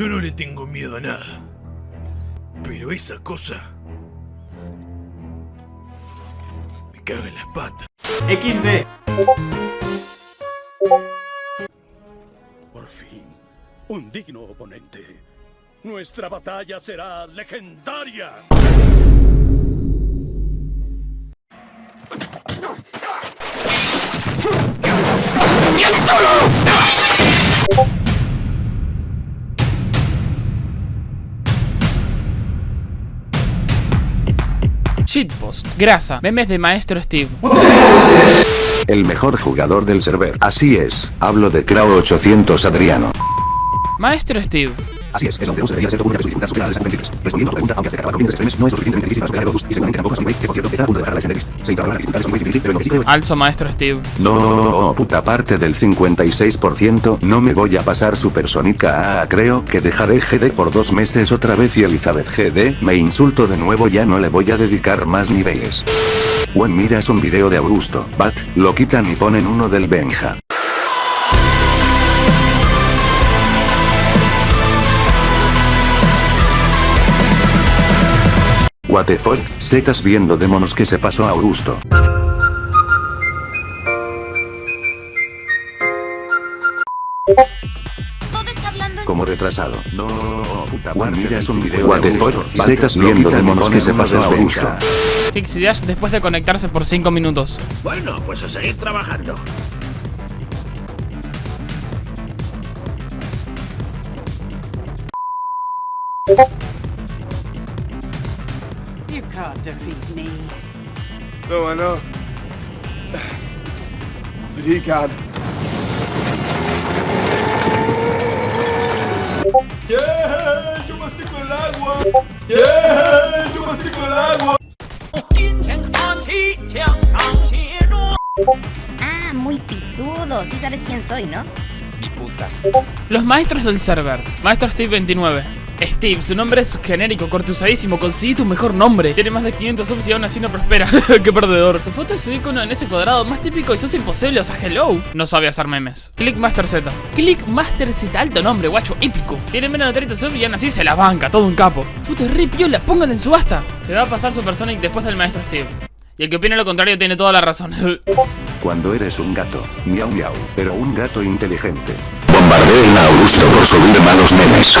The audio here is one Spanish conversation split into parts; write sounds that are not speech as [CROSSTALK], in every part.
Yo no le tengo miedo a nada. Pero esa cosa... Me caga en las patas. XD. Por fin, un digno oponente. Nuestra batalla será legendaria. Shitpost, grasa, memes de Maestro Steve. El mejor jugador del server. Así es, hablo de Crow 800 Adriano. Maestro Steve. Así es, es donde se debería ser común que su dificultad supera las 23. Respondiendo a tu pregunta, aunque hace que acabar con extremes, no es lo suficientemente difícil para superar el Robust, y seguramente tampoco es un wave que por cierto está a punto de dejar la extender list. Se infravaloran las dificultades con wave difícil, pero en lo que sí creo Alzo Maestro Steve. No, puta parte del 56%, no me voy a pasar Supersónica a creo que dejaré GD por dos meses otra vez y Elizabeth GD, me insulto de nuevo ya no le voy a dedicar más niveles. When miras un video de Augusto, Bat, lo quitan y ponen uno del Benja. What the fuck, setas viendo demonios que se pasó a Augusto. Como retrasado. No, puta Juan, mira es un video What the fuck, setas viendo demonios que se pasó a Augusto. Pixie Dash después de conectarse por 5 minutos. Bueno, pues a seguir trabajando. You can't defeat me. No, I know. But he can. ¡Yeah! ¡Yo mastico el agua! ¡Yeah! ¡Yo mastico el agua! Ah, muy pitudo. Sí sabes quién soy, ¿no? Los maestros del server. Maestro Steve 29. Steve, su nombre es genérico, cortusadísimo, consigue tu mejor nombre. Tiene más de 500 subs y aún así no prospera. [LAUGHS] Qué perdedor. Tu foto es su icono en ese cuadrado más típico y sos imposible, o sea, hello. No sabe hacer memes. Clickmaster Z. Clickmaster Z, alto nombre, guacho, épico. Tiene menos de 30 subs y aún así se la banca, todo un capo. Foto es re piola, pongan en subasta. Se va a pasar Supersonic después del maestro Steve. Y el que opine lo contrario tiene toda la razón. [LAUGHS] Cuando eres un gato, miau miau, pero un gato inteligente. Bombardeen a Augusto por subir malos memes.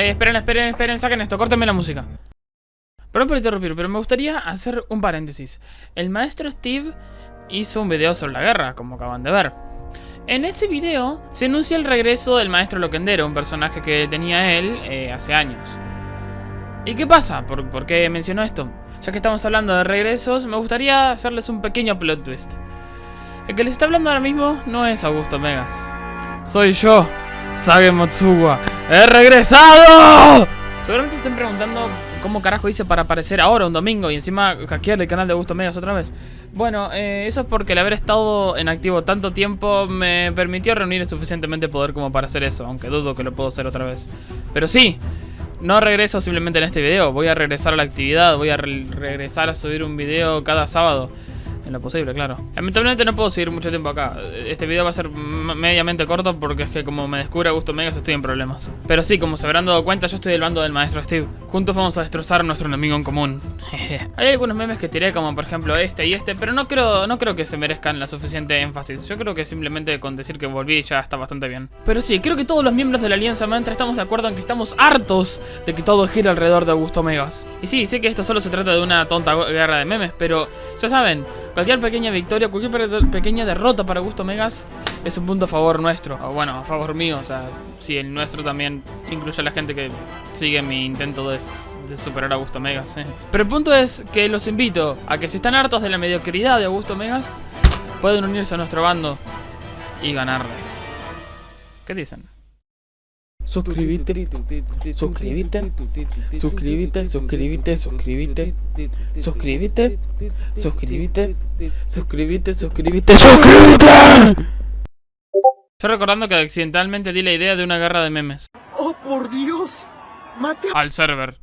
Eh, esperen, esperen, esperen, saquen esto, córtenme la música. Perdón por interrumpir, pero me gustaría hacer un paréntesis. El maestro Steve hizo un video sobre la guerra, como acaban de ver. En ese video se anuncia el regreso del maestro Loquendero, un personaje que tenía él eh, hace años. ¿Y qué pasa? ¿Por, ¿Por qué menciono esto? Ya que estamos hablando de regresos, me gustaría hacerles un pequeño plot twist. El que les está hablando ahora mismo no es Augusto Megas. Soy yo, Sage Motsuwa. ¡He regresado! Seguramente se estén preguntando cómo carajo hice para aparecer ahora un domingo y encima hackear el canal de Augusto Megas otra vez. Bueno, eh, eso es porque el haber estado en activo tanto tiempo me permitió reunir suficientemente poder como para hacer eso, aunque dudo que lo puedo hacer otra vez. Pero sí, no regreso simplemente en este video, voy a regresar a la actividad, voy a re regresar a subir un video cada sábado. En lo posible, claro. Lamentablemente no puedo seguir mucho tiempo acá. Este video va a ser mediamente corto porque es que como me descubre Augusto Megas estoy en problemas. Pero sí, como se habrán dado cuenta, yo estoy del bando del maestro Steve. Juntos vamos a destrozar a nuestro enemigo en común. [LAUGHS] Hay algunos memes que tiré como por ejemplo este y este, pero no creo, no creo que se merezcan la suficiente énfasis. Yo creo que simplemente con decir que volví ya está bastante bien. Pero sí, creo que todos los miembros de la Alianza Mantra estamos de acuerdo en que estamos hartos de que todo gire alrededor de Augusto Megas. Y sí, sé que esto solo se trata de una tonta guerra de memes, pero ya saben, Cualquier pequeña victoria, cualquier pe- pequeña derrota para Gusto Megas es un punto a favor nuestro. O bueno, a favor mío, o sea, si el nuestro también incluye a la gente que sigue mi intento de, de superar a Augusto Megas. eh. Pero el punto es que los invito a que si están hartos de la mediocridad de Augusto Megas, pueden unirse a nuestro bando y ganarle. ¿Qué dicen? Suscríbete, suscríbete, suscríbete, suscríbete, suscríbete, suscríbete, suscríbete, suscríbete, suscríbete, suscríbete. Yo recordando que accidentalmente di la idea de una guerra de memes. ¡Oh, por Dios! ¡Mate Al server.